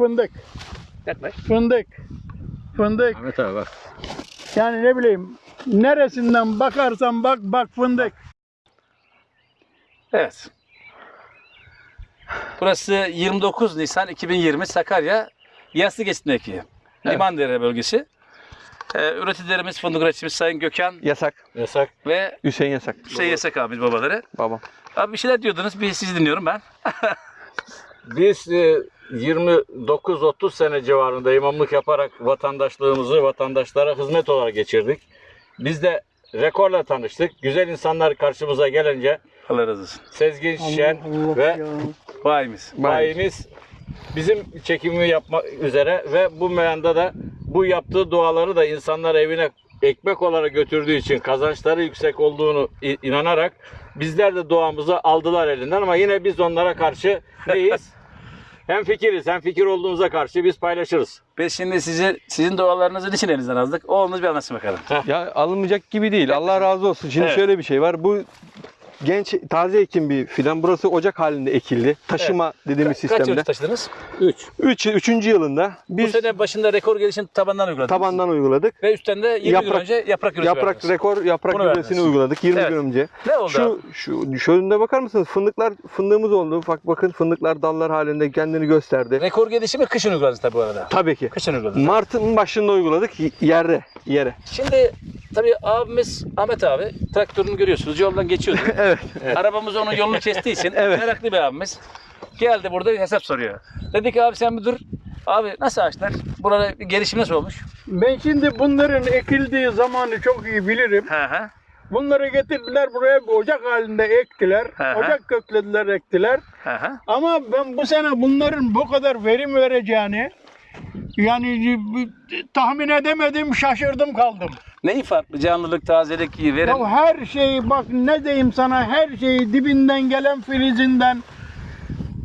Fındık, Yaklaş. fındık, fındık. Ahmet abi bak. Yani ne bileyim neresinden bakarsan bak bak fındık. Evet. Burası 29 Nisan 2020 Sakarya Yaslı Geçit'teki Limandere bölgesi. Ee, üreticilerimiz, fındık üreticimiz Sayın Gökhan Yasak. Yasak ve Hüseyin Yasak. Hüseyin Yasak abi babaları. Babam. Abi bir şeyler diyordunuz, bir sizi dinliyorum ben. Biz e, 29-30 sene civarında imamlık yaparak vatandaşlığımızı vatandaşlara hizmet olarak geçirdik. Biz de rekorla tanıştık. Güzel insanlar karşımıza gelince Allah razı olsun. Sezgin Şen Allah ve ya. Bayimiz. bayimiz bizim çekimi yapmak üzere ve bu meyanda da bu yaptığı duaları da insanlar evine ekmek olarak götürdüğü için kazançları yüksek olduğunu inanarak bizler de duamızı aldılar elinden ama yine biz onlara karşı neyiz? hem fikiriz hem fikir olduğumuza karşı biz paylaşırız. Biz şimdi sizi, sizin dualarınızın için elinizden aldık. Oğlunuz bir anlatsın bakalım. Ya alınmayacak gibi değil. Allah razı olsun. Şimdi Evet. şöyle bir şey var. Bu genç taze ekim bir fidan. Burası ocak halinde ekildi. Taşıma dediğimiz Kaç yıl sistemde. taşıdınız? 3. 3 3. yılında Bu biz sene başında rekor gelişim tabandan uyguladınız. tabandan uyguladık. Ve üstten de 20 gün Yaprak- önce yaprak ürünü Yaprak verdiniz. rekor yaprak verdiniz. uyguladık 20 Evet. gün önce. Ne oldu abi? Şu şu şöyle bakar mısınız? Fındıklar fındığımız oldu. Bak bakın fındıklar dallar halinde kendini gösterdi. Rekor gelişimi kışın uyguladınız tabii bu arada. Tabii ki. Kışın uyguladınız. Mart'ın başında uyguladık y- yere yere. Şimdi tabii abimiz Ahmet abi traktörünü görüyorsunuz yoldan geçiyordu. Evet. Arabamız onun yolunu kestiği için Evet. meraklı bir abimiz. Geldi burada bir hesap soruyor. Dedi ki abi sen bir dur. Abi nasıl ağaçlar? Burada gelişim nasıl olmuş? Ben şimdi bunların ekildiği zamanı çok iyi bilirim. Hı hı. Bunları getirdiler buraya bir ocak halinde ektiler. Hı hı. Ocak köklediler ektiler. Hı hı. Ama ben bu sene bunların bu kadar verim vereceğini yani tahmin edemedim, şaşırdım kaldım. Neyi farklı? Canlılık, tazelik, verim. Ya her şeyi bak ne diyeyim sana her şeyi dibinden gelen filizinden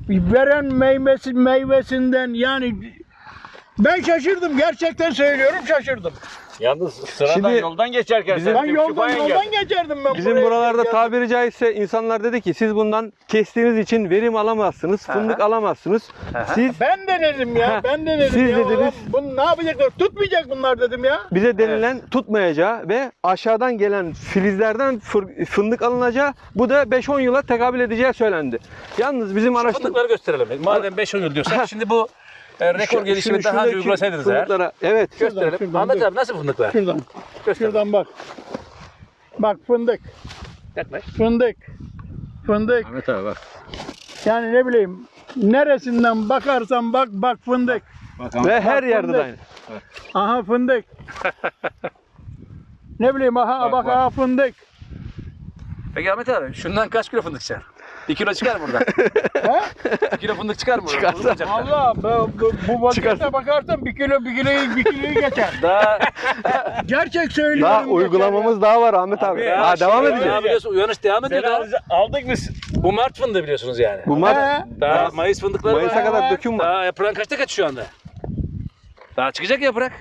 veren meyvesi meyvesinden yani ben şaşırdım gerçekten söylüyorum şaşırdım. Yalnız sıradan Şimdi yoldan geçerken bizim- Ben yoldan yoldan geçerdim ben Bizim buralarda Ya- tabiri caizse insanlar dedi ki siz bundan kestiğiniz için verim alamazsınız, fındık alamazsınız. Aha. Siz Ben de dedim ya, ben de dedim siz ya. dediniz. Bunu ne yapacaklar? Tutmayacak bunlar dedim ya. bize denilen tutmayacağı ve aşağıdan gelen filizlerden fındık alınacağı bu da 5-10 yıla tekabül edeceği söylendi. Yalnız bizim araştırma Fındıkları gösterelim. Madem 5 yıl diyorsak şimdi bu e, rekor gelişimi daha önce uygulasaydınız eğer. evet. Gösterelim. Şuradan, Ahmet abi nasıl fındıklar? Şuradan, Göster. şuradan bak. Bak fındık, Yaklaş. fındık, fındık. Ahmet abi bak. Yani ne bileyim neresinden bakarsan bak bak fındık. Bak Ve her yerde de fındık. aynı. Aha fındık. ne bileyim aha Bak, bak, bak. aha fındık. Peki Ahmet abi şundan kaç kilo fındık çıkar? Bir kilo çıkar buradan? He? Bir kilo fındık çıkar mı? Çıkarsa. Acaba? Allah bu, bu, bu Çıkarsın. bakarsan bir kilo bir kiloyu bir kiloyu geçer. Daha Gerçek söylüyorum. Daha geçer uygulamamız daha var Ahmet abi. Ya Ha, devam edeceğiz. ya biliyorsun, uyanış devam ediyor daha. aldık biz. Bu Mart fındığı biliyorsunuz yani. Bu. Mart, He? Daha Mayıs fındıkları Mayıs'a var. kadar döküm var. Daha yaprağın kaçta kaç şu anda? Daha çıkacak yaprak.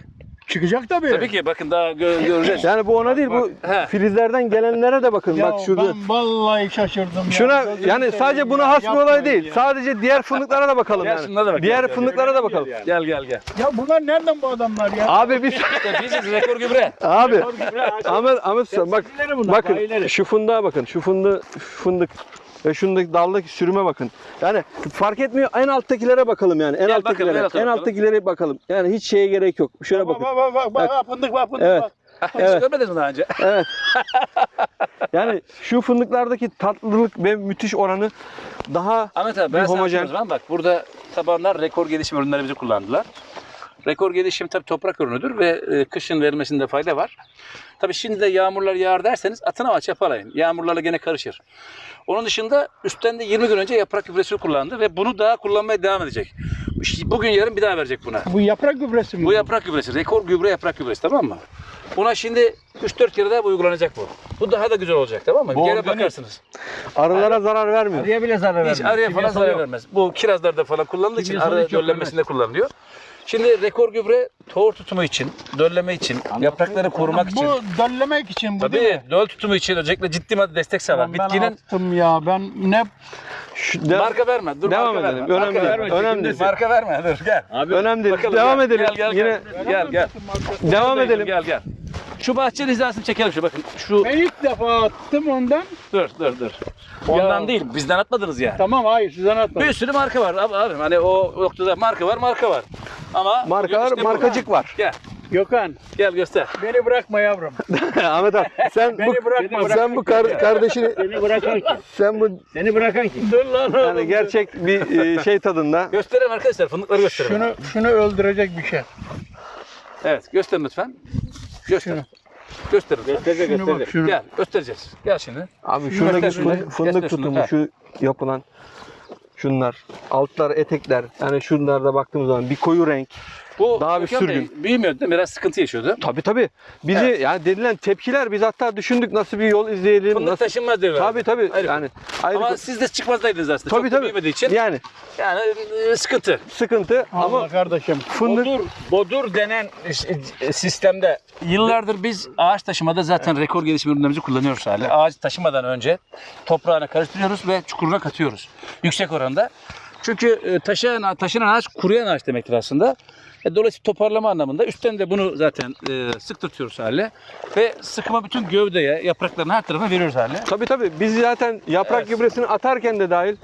Çıkacak tabii. Tabii ki bakın daha gö- göreceğiz. Yani bu ona değil bu He. filizlerden gelenlere de bakın Ya bak şurada. ben vallahi şaşırdım. ya. Şuna Gözünü yani sadece buna ya, has bir olay değil. ya. Sadece diğer fındıklara da bakalım Gel yani. da bak, Diğer gel, gel. fındıklara da bakalım. Gel gel gel. Ya bunlar nereden bu adamlar ya? Abi biz İşte biziz rekor gübre. abi Ahmet Ahmet bak bakın bayileri. şu fındığa bakın. Şu fındığı fındık ve şundaki daldaki sürüme bakın. Yani fark etmiyor. En alttakilere bakalım yani. En Gel bakalım, alttakilere. en alta en bakalım. alttakilere bakalım. Yani hiç şeye gerek yok. Şöyle Bak bakın. bak bak bak, bak, fındık bak fındık Evet. bak. Hiç Evet. görmediniz mi daha önce? Evet. yani şu fındıklardaki tatlılık ve müthiş oranı daha Ahmet abi ben Bir sana homojen. zaman. Bak burada tabanlar rekor gelişim ürünlerimizi kullandılar. Rekor gelişim tabii toprak ürünüdür ve e, kışın verilmesinde fayda var. Tabii şimdi de yağmurlar yağar derseniz atın ama çapalayın. Yağmurlarla gene karışır. Onun dışında üstten de 20 gün önce yaprak gübresi kullandı ve bunu daha kullanmaya devam edecek. İşte Bugün yarın bir daha verecek buna. Bu yaprak gübresi mi? Bu yaprak gübresi, rekor gübre yaprak gübresi tamam mı? Buna şimdi 3-4 kere daha bu uygulanacak bu. Bu daha da güzel olacak tamam mı? Bu Gene organik. bakarsınız. arılara zarar vermiyor. Arıya bile zarar Hiç arıya falan zarar vermez. Bu kirazlarda falan kullanıldığı için Kimyasalı arı hiç yok, döllenmesinde kullanılıyor. Şimdi rekor gübre tohum tutumu için, dölleme için, yaprakları korumak için. Bu döllemek için bu değil Tabii mi? döl tutumu için özellikle ciddi madde destek sağlar. Ben Bitkinin attım ya ben ne Şu- de- marka verme. Dur Devam marka edelim. verme. Önemli marka verme. Önemli değil. Marka verme. Dur gel. Abi Önemli değil. Bakalım, Devam gel, edelim. Gel gel Yine gel. Gel gel. devam Buradayım, edelim. Gel gel. Şu bahçeli hizasını çekelim şu bakın. Şu ben ilk defa attım ondan. dur dur dur. Ondan Ya. değil. Bizden atmadınız ya. Tamam hayır sizden atmadım. Bir sürü marka var abi, abi. Hani o noktada marka var, marka var. Ama Markalar, işte bu. markacık var. Gel. Gökhan Gel göster. beni bırakma yavrum. Ahmet abi sen Beni bu bırakma. sen bu kar- kardeşini Seni bırakan kim? sen bu Seni bırakan kim? Dur lan oğlum. yani gerçek bir e, şey tadında. Gösterelim arkadaşlar. Fındıkları gösterelim. Şunu şunu öldürecek bir şey. Evet, gösterin lütfen. Göster. Şunu. Gösterin. lütfen. Gösterecek gösterecek. Gel, göstereceğiz. Gel şimdi. Abi şuradaki Göster fındık Göster tutumu şu yapılan şunlar altlar etekler. Yani şunlarda baktığımız zaman bir koyu renk Bu Daha bir Gökhan Bey sürgün. büyümüyordu değil mi? Biraz sıkıntı yaşıyordu. tabi tabi bizi Evet. yani dedilen tepkiler biz hatta düşündük nasıl bir yol izleyelim Fındık nasıl taşınmaz diyorlar. tabi tabi Ayrı yani ayrı Ama siz de çıkmazdaydınız aslında. tabi Çok da tabi büyümediği için. yani Yani e, sıkıntı. sıkıntı Ama ama kardeşim fındık Bodur, bodur denen e, sistemde Yıllardır biz ağaç taşımada zaten rekor gelişim ürünlerimizi kullanıyoruz hali. Ağaç taşımadan önce toprağına karıştırıyoruz ve çukuruna katıyoruz. Yüksek oranda. Çünkü e, taşıyan, taşınan ağaç kuruyan ağaç demektir aslında. E, dolayısıyla toparlama anlamında üstten de bunu zaten e, sıktırtıyoruz hale. Ve sıkma bütün gövdeye, yaprakların her tarafına veriyoruz hale. tabi tabi biz zaten yaprak Evet. gübresini atarken de dahil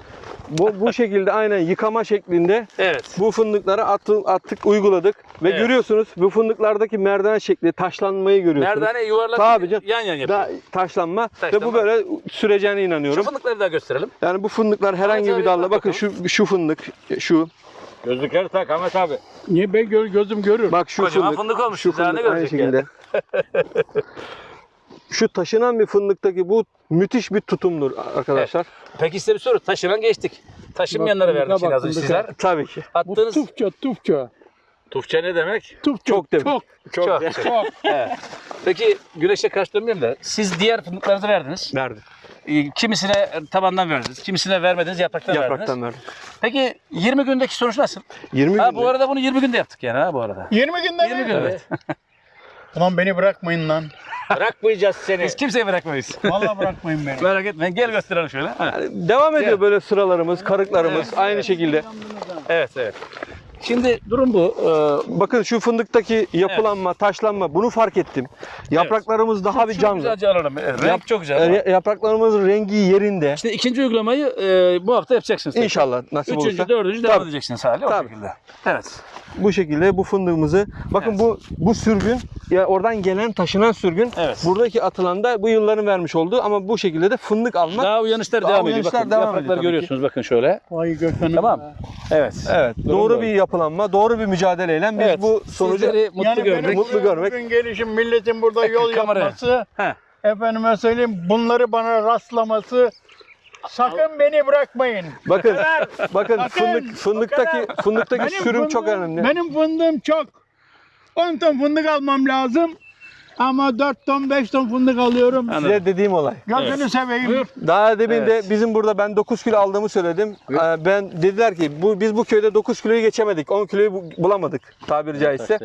bu, bu şekilde aynen yıkama şeklinde Evet. bu fındıkları attı, attık uyguladık ve Evet. görüyorsunuz bu fındıklardaki merdiven şekli taşlanmayı görüyorsunuz. Merdane yuvarlak Tabii canım. yan yan yapıyor. Da, taşlanma, ve Taşlanma. bu böyle süreceğine Şu inanıyorum. fındıkları daha gösterelim. Yani bu fındıklar herhangi abi, bir dalla bak bakın bakalım. şu şu fındık şu gözlükleri tak Ahmet abi. niye ben gö- gözüm görür. bak şu Kocaman fındık, fındık olmuş. şu ne fındık aynı görecek şekilde. şu taşınan bir fındıktaki bu müthiş bir tutumdur arkadaşlar. Peki size bir soru. Taşınan geçtik. Taşınmayanlara verdik şimdi az sizler. Tabii ki. Bu Attığınız tufça tufça. Tufça ne demek? Tufça. Çok demek. Çok. Çok. Çok. Çok. Evet. Peki güneşe karşı dönmeyeyim de siz diğer fındıklarınızı verdiniz. Verdim. Ee, Kimisine tabandan verdiniz, kimisine vermediniz, yapraktan, verdiniz. Yapraktan verdim. Peki 20 gündeki sonuç nasıl? 20 Ha, günde. bu arada bunu 20 günde yaptık yani ha bu arada. 20 günde 20 mi? günde. Ulan beni bırakmayın lan. Bırakmayacağız seni. Biz kimseyi bırakmayız. Vallahi bırakmayın beni. Merak etmeyin. Gel gösterelim şöyle. Ha. Yani devam ediyor böyle sıralarımız, karıklarımız aynı şekilde. Evet, evet. Şimdi durum bu. Ee, Bakın şu fındıktaki yapılanma, taşlanma bunu fark ettim. Yapraklarımız daha bir şu canlı. Güzelce alalım. Evet, Renk Yap- çok güzel. E, Yapraklarımızın rengi yerinde. Şimdi ikinci uygulamayı e, bu hafta yapacaksınız. tekrar. İnşallah nasip Üçüncü, olursa. dördüncü devam Tabii. edeceksiniz hali o Tabii. şekilde. Evet. Bu şekilde bu fındığımızı bakın Evet. bu bu sürgün ya oradan gelen taşınan sürgün Evet. buradaki atılan da bu yılların vermiş olduğu ama bu şekilde de fındık almak. Daha uyanışlar Daha devam ediyor. uyanışlar Bakın, devam yaprakları ediyor tabii görüyorsunuz bakın şöyle. Vay Gökhan'ım. Tamam. ya. Evet. Evet, Durum doğru böyle. bir yapılanma, doğru bir mücadeleyle biz Evet. bu sonucu Sizleri mutlu Yani görmek. benim mutlu görmek. Bugün gelişim milletin burada yol Kameraya. yapması, Heh. efendime söyleyeyim bunları bana rastlaması sakın beni bırakmayın. bakın bakın Bakın, fındık fındıktaki fındıktaki sürüm çok fındığım- önemli. Benim fındığım çok. 10 ton fındık almam lazım. Ama 4 ton 5 ton fındık alıyorum. Anladım. Size dediğim olay. Gözünü seveyim. Daha demin Evet. de bizim burada ben 9 kilo aldığımı söyledim. Ee, Ben dediler ki bu biz bu köyde 9 kiloyu geçemedik. 10 kiloyu bu- bulamadık tabiri caizse.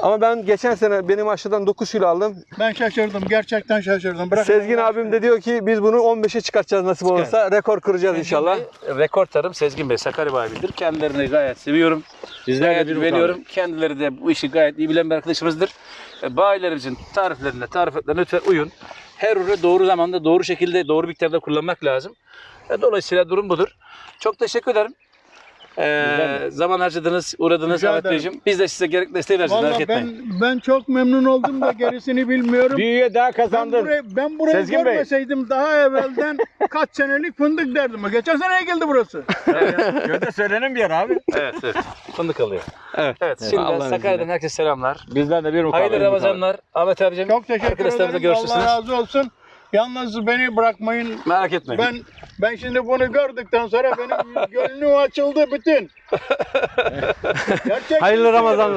Ama ben geçen sene benim aşıdan 9 kilo aldım. Ben şaşırdım. Gerçekten şaşırdım. Bırak Sezgin abim de diyor ki biz bunu 15'e çıkartacağız nasip olursa. Rekor kıracağız inşallah. Rekor tarım Sezgin Bey Sakarya abidir. Kendilerini gayet seviyorum. Bizler de bir güveniyorum. Kendileri de bu işi gayet iyi bilen bir arkadaşımızdır. E, Bayilerimizin tariflerine, tarifetlerine lütfen uyun. Her ürünü doğru zamanda, doğru şekilde, doğru miktarda kullanmak lazım. E, Dolayısıyla durum budur. Çok teşekkür ederim. Ee, zaman harcadınız, uğradınız Ahmet. Beyciğim. Biz de size gerekli desteği vereceğiz. merak Vallahi etmeyin. ben ben çok memnun oldum da gerisini bilmiyorum. Bir üye daha Ben kazandın. burayı, ben burayı Sezgin Bey. görmeseydim daha evvelden kaç senelik fındık derdim. Geçen sene geldi burası. Köyde söylenen bir yer abi. Evet, evet. Fındık alıyor. Evet. Evet, şimdi Allah'ın Sakarya'dan herkese selamlar. Bizden de bir mukabele. Hayırlı Ramazanlar. Ahmet abicim, Çok teşekkür ederim. Allah razı olsun. Yalnız beni bırakmayın. Merak etmeyin. Ben ben şimdi bunu gördükten sonra benim gönlüm açıldı bütün. Gerçekten Hayırlı. Ramazanlar.